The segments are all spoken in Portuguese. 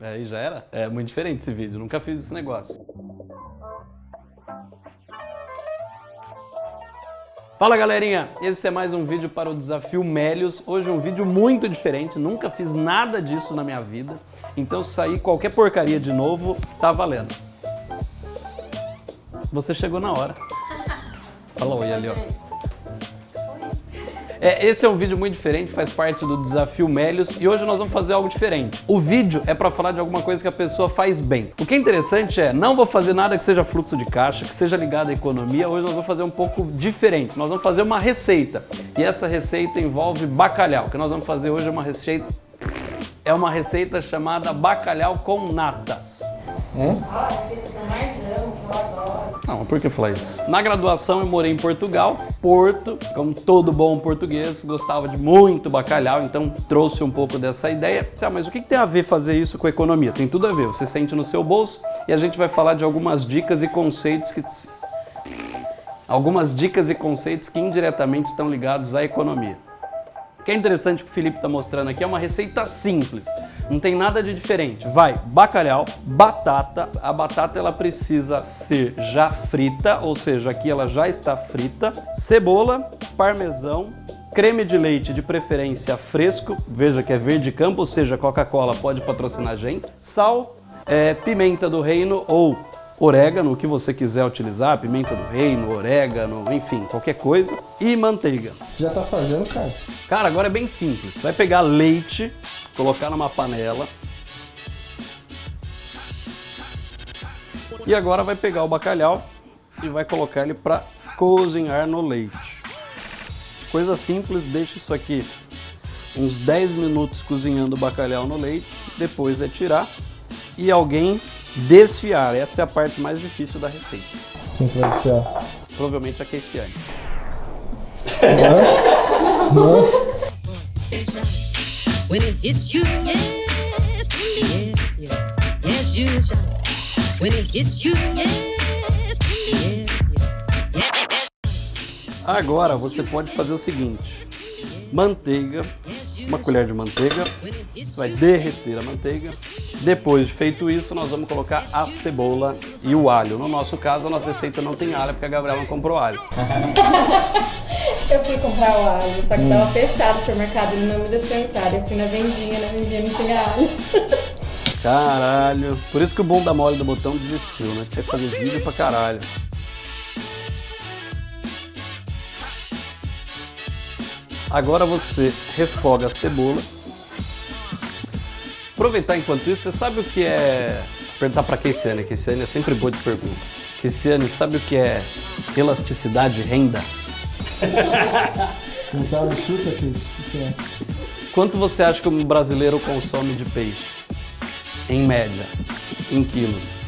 Aí já era? É muito diferente esse vídeo, nunca fiz esse negócio. Fala galerinha, esse é mais um vídeo para o Desafio Melios. Hoje é um vídeo muito diferente, nunca fiz nada disso na minha vida. Então sair qualquer porcaria de novo, tá valendo. Você chegou na hora. Fala oi ali, ó. É, esse é um vídeo muito diferente, faz parte do Desafio Melios e hoje nós vamos fazer algo diferente. O vídeo é para falar de alguma coisa que a pessoa faz bem. O que é interessante é, não vou fazer nada que seja fluxo de caixa, que seja ligado à economia, hoje nós vamos fazer um pouco diferente. Nós vamos fazer uma receita e essa receita envolve bacalhau. O que nós vamos fazer hoje é uma receita, é uma receita chamada bacalhau com natas. Hum? Não, por que falar isso? Na graduação eu morei em Portugal, Porto, como todo bom português, gostava de muito bacalhau, então trouxe um pouco dessa ideia. Ah, mas o que tem a ver fazer isso com economia? Tem tudo a ver, você sente no seu bolso e a gente vai falar de algumas dicas e conceitos que... Algumas dicas e conceitos que indiretamente estão ligados à economia. O que é interessante que o Felipe está mostrando aqui é uma receita simples. Não tem nada de diferente. Vai bacalhau, batata. A batata ela precisa ser já frita, ou seja, aqui ela já está frita. Cebola, parmesão, creme de leite de preferência fresco. Veja que é verde campo, ou seja, Coca-Cola pode patrocinar a gente. Sal, é, pimenta do reino ou orégano, o que você quiser utilizar, pimenta do reino, orégano, enfim, qualquer coisa, e manteiga. Já tá fazendo, cara? Cara, agora é bem simples. Vai pegar leite, colocar numa panela, e agora vai pegar o bacalhau e vai colocar ele para cozinhar no leite. Coisa simples, deixa isso aqui uns 10 minutos cozinhando o bacalhau no leite, depois é tirar e alguém Desfiar, essa é a parte mais difícil da receita. Quem que vai desfiar? Provavelmente a Keiciane. Não? Não? Agora você pode fazer o seguinte, manteiga, uma colher de manteiga, vai derreter a manteiga, depois de feito isso, nós vamos colocar a cebola e o alho. No nosso caso, a nossa receita não tem alho, porque a Gabriela não comprou alho. eu fui comprar o alho, só que hum. tava fechado o supermercado, ele não me deixou entrar. Eu fui na vendinha, na vendinha não tinha alho. Caralho. Por isso que o bom da mole do botão desistiu, né? Tinha que fazer vídeo pra caralho. Agora você refoga a cebola Aproveitar enquanto isso, você sabe o que é... Perguntar para Keisiane, Keisiane é sempre boa de perguntas. Keisiane, sabe o que é elasticidade renda? Sabe, chuta aqui. É? Quanto você acha que um brasileiro consome de peixe? Em média, em quilos.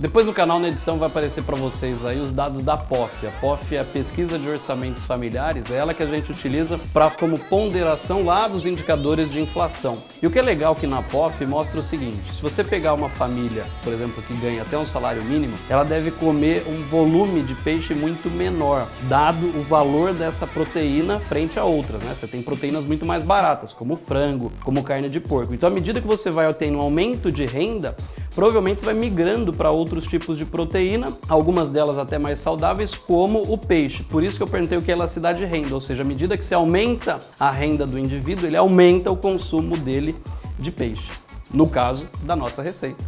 Depois no canal, na edição, vai aparecer para vocês aí os dados da POF. A POF é a Pesquisa de Orçamentos Familiares, é ela que a gente utiliza para como ponderação lá dos indicadores de inflação. E o que é legal que na POF mostra o seguinte, se você pegar uma família, por exemplo, que ganha até um salário mínimo, ela deve comer um volume de peixe muito menor, dado o valor dessa proteína frente a outras, né? Você tem proteínas muito mais baratas, como frango, como carne de porco. Então, à medida que você vai tendo um aumento de renda, provavelmente você vai migrando para outros tipos de proteína, algumas delas até mais saudáveis, como o peixe. Por isso que eu perguntei o que é elasticidade de renda, ou seja, à medida que você aumenta a renda do indivíduo, ele aumenta o consumo dele de peixe. No caso da nossa receita.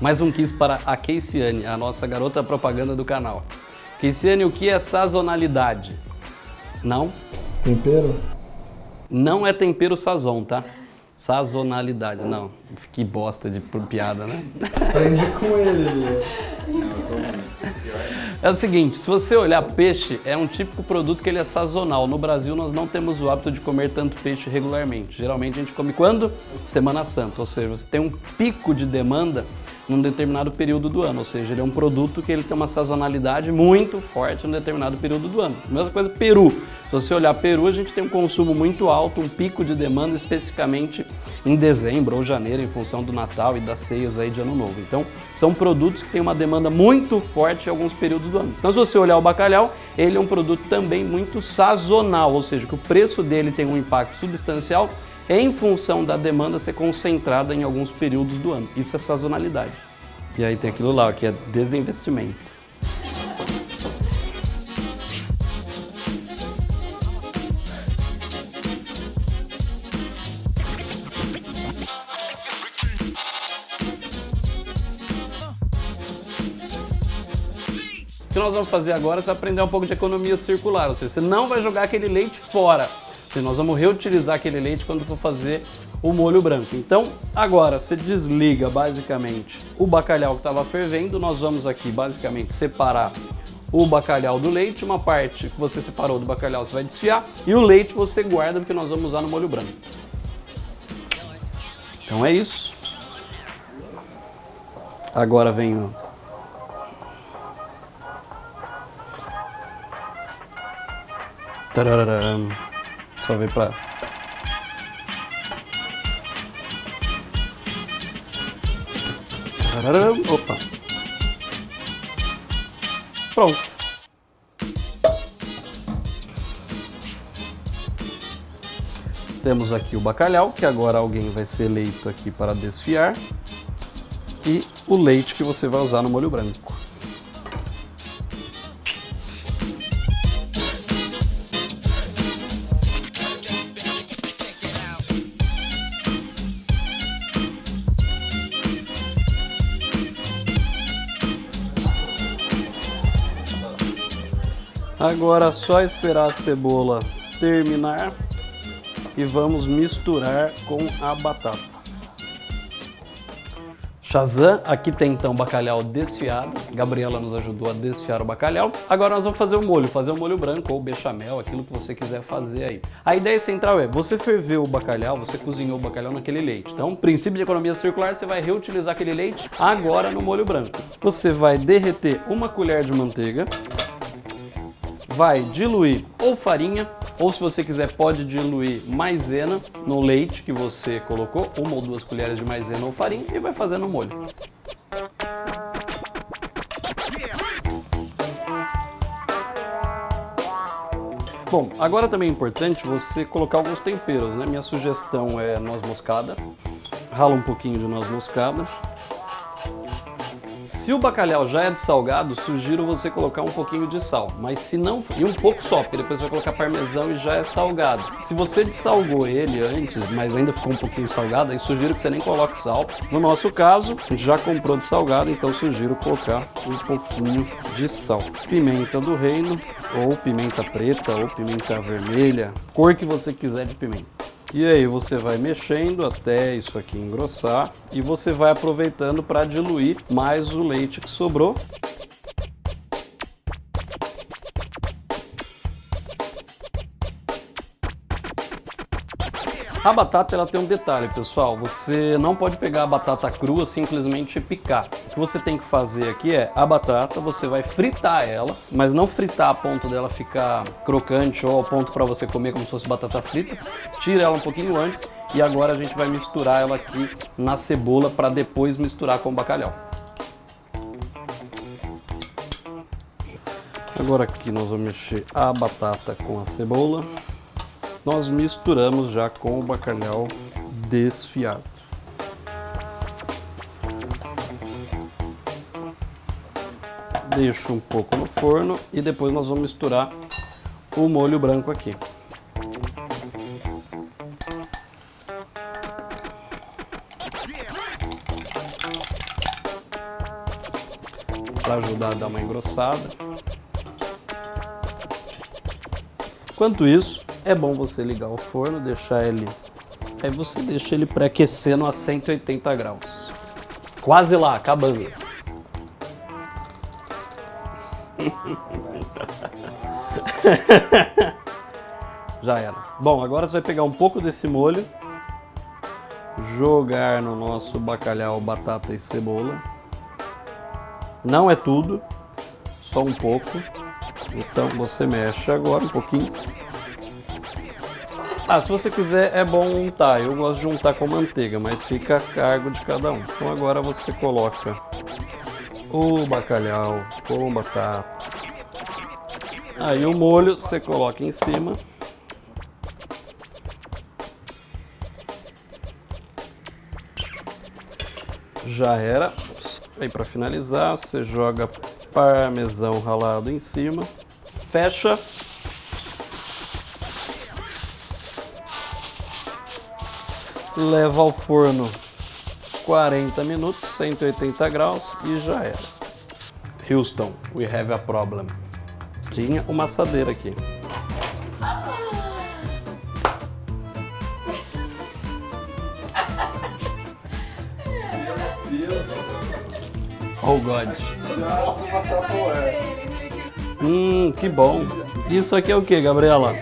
Mais um quiz para a Keisiane, a nossa garota propaganda do canal. Keisiane, o que é sazonalidade? Não? Tempero? Não é tempero sazon, tá? Sazonalidade, não. Que bosta de piada, né? Aprende com ele. É o seguinte, se você olhar peixe, é um típico produto que ele é sazonal. No Brasil nós não temos o hábito de comer tanto peixe regularmente. Geralmente a gente come quando? Semana Santa, ou seja, você tem um pico de demanda num determinado período do ano, ou seja, ele é um produto que ele tem uma sazonalidade muito forte num determinado período do ano. Mesma coisa Peru. Se você olhar Peru, a gente tem um consumo muito alto, um pico de demanda especificamente em dezembro ou janeiro, em função do Natal e das ceias aí de Ano Novo. Então, são produtos que têm uma demanda muito forte em alguns períodos do ano. Então, se você olhar o bacalhau, ele é um produto também muito sazonal, ou seja, que o preço dele tem um impacto substancial em função da demanda ser concentrada em alguns períodos do ano. Isso é sazonalidade. E aí tem aquilo lá, que é desinvestimento. O que nós vamos fazer agora, vai aprender um pouco de economia circular, ou seja, você não vai jogar aquele leite fora. Seja, nós vamos reutilizar aquele leite quando for fazer o molho branco. Então, agora você desliga basicamente o bacalhau que estava fervendo, nós vamos aqui basicamente separar o bacalhau do leite, uma parte que você separou do bacalhau você vai desfiar e o leite você guarda porque nós vamos usar no molho branco. Então é isso. Agora vem o Tarararam. Só ver pra... Tarararam. Opa. Pronto. Temos aqui o bacalhau, que agora alguém vai ser eleito aqui para desfiar. E o leite que você vai usar no molho branco. Agora é só esperar a cebola terminar e vamos misturar com a batata. Shazam, aqui tem então bacalhau desfiado, Gabriela nos ajudou a desfiar o bacalhau. Agora nós vamos fazer o molho, fazer o molho branco ou bechamel, aquilo que você quiser fazer aí. A ideia central é, você ferveu o bacalhau, você cozinhou o bacalhau naquele leite. Então, princípio de economia circular, você vai reutilizar aquele leite agora no molho branco. Você vai derreter uma colher de manteiga, vai diluir ou farinha, ou se você quiser pode diluir maisena no leite que você colocou, uma ou duas colheres de maisena ou farinha e vai fazendo o molho. Bom, agora também é importante você colocar alguns temperos, né? Minha sugestão é noz moscada, rala um pouquinho de noz moscada, se o bacalhau já é de salgado, sugiro você colocar um pouquinho de sal, mas se não, e um pouco só, porque depois vai colocar parmesão e já é salgado. Se você dessalgou ele antes, mas ainda ficou um pouquinho salgado, aí sugiro que você nem coloque sal. No nosso caso, já comprou de salgado, então sugiro colocar um pouquinho de sal. Pimenta do reino, ou pimenta preta, ou pimenta vermelha, cor que você quiser de pimenta. E aí você vai mexendo até isso aqui engrossar e você vai aproveitando para diluir mais o leite que sobrou. A batata ela tem um detalhe, pessoal. Você não pode pegar a batata crua simplesmente picar. O que você tem que fazer aqui é a batata, você vai fritar ela, mas não fritar a ponto dela ficar crocante ou ao ponto para você comer como se fosse batata frita. Tira ela um pouquinho antes e agora a gente vai misturar ela aqui na cebola para depois misturar com o bacalhau. Agora aqui nós vamos mexer a batata com a cebola nós misturamos já com o bacalhau desfiado. Deixo um pouco no forno e depois nós vamos misturar o molho branco aqui. Para ajudar a dar uma engrossada. Enquanto isso, é bom você ligar o forno, deixar ele... Aí você deixa ele pré-aquecendo a 180 graus. Quase lá, acabando. Já era. Bom, agora você vai pegar um pouco desse molho, jogar no nosso bacalhau, batata e cebola. Não é tudo, só um pouco. Então você mexe agora um pouquinho. Ah, se você quiser é bom untar. Eu gosto de untar com manteiga, mas fica a cargo de cada um. Então agora você coloca o bacalhau com batata. Aí o molho você coloca em cima. Já era. Aí para finalizar, você joga parmesão ralado em cima. Fecha. Leva ao forno 40 minutos, 180 graus e já era. Houston, we have a problem. Tinha uma assadeira aqui. Oh God. Hum, que bom. Isso aqui é o que, Gabriela?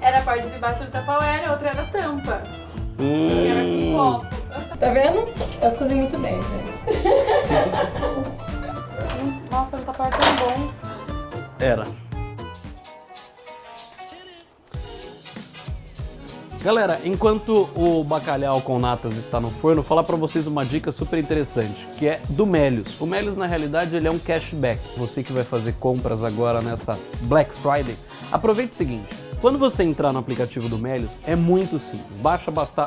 Era a parte de baixo do tapaué, a outra era a tampa. Hum. Tá vendo? Eu cozinho muito bem, gente. Nossa, o tapaué é tão bom. Era. Galera, enquanto o bacalhau com natas está no forno, vou falar para vocês uma dica super interessante, que é do Melios. O Melios, na realidade, ele é um cashback. Você que vai fazer compras agora nessa Black Friday, aproveite o seguinte. Quando você entrar no aplicativo do Melios, é muito simples. Baixa basta...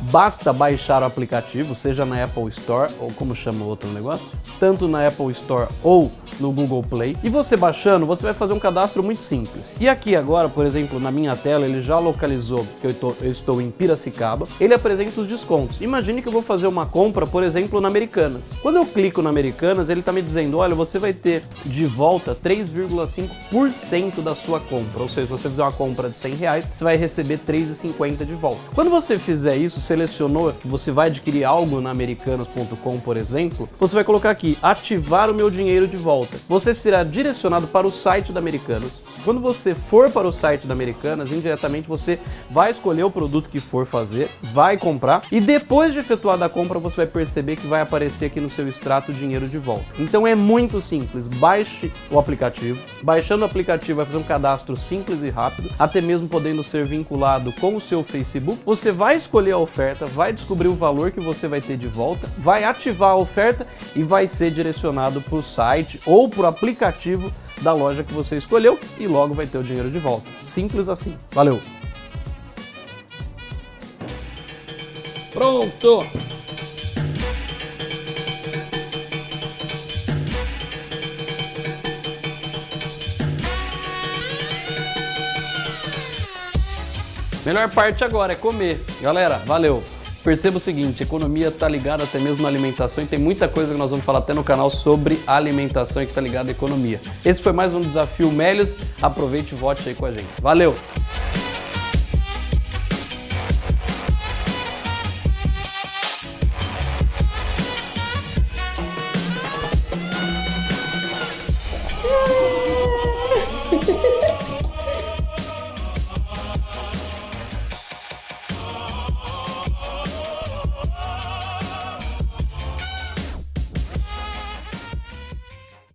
Basta baixar o aplicativo, seja na Apple Store, ou como chama o outro negócio, tanto na Apple Store ou no Google Play. E você baixando, você vai fazer um cadastro muito simples. E aqui agora, por exemplo, na minha tela, ele já localizou que eu, tô, eu estou em Piracicaba. Ele apresenta os descontos. Imagine que eu vou fazer uma compra, por exemplo, na Americanas. Quando eu clico na Americanas, ele está me dizendo, olha, você vai ter de volta 3,5% da sua compra. Ou seja, se você fizer uma compra de 100 reais, você vai receber 3,50 de volta. Quando você fizer isso, selecionou que você vai adquirir algo na americanas.com, por exemplo, você vai colocar aqui, ativar o meu dinheiro de volta. Você será direcionado para o site da Americanas. Quando você for para o site da Americanas, indiretamente você vai escolher o produto que for fazer, vai comprar e depois de efetuada a compra você vai perceber que vai aparecer aqui no seu extrato dinheiro de volta. Então é muito simples, baixe o aplicativo. Baixando o aplicativo vai fazer um cadastro simples e rápido, até mesmo podendo ser vinculado com o seu Facebook. Você vai escolher a oferta, vai descobrir o valor que você vai ter de volta, vai ativar a oferta e vai ser direcionado para o site ou para o aplicativo da loja que você escolheu e logo vai ter o dinheiro de volta. Simples assim. Valeu! Pronto! Melhor parte agora é comer. Galera, valeu! Perceba o seguinte, economia está ligada até mesmo na alimentação e tem muita coisa que nós vamos falar até no canal sobre alimentação e que está ligada à economia. Esse foi mais um Desafio Melios, aproveite e vote aí com a gente. Valeu!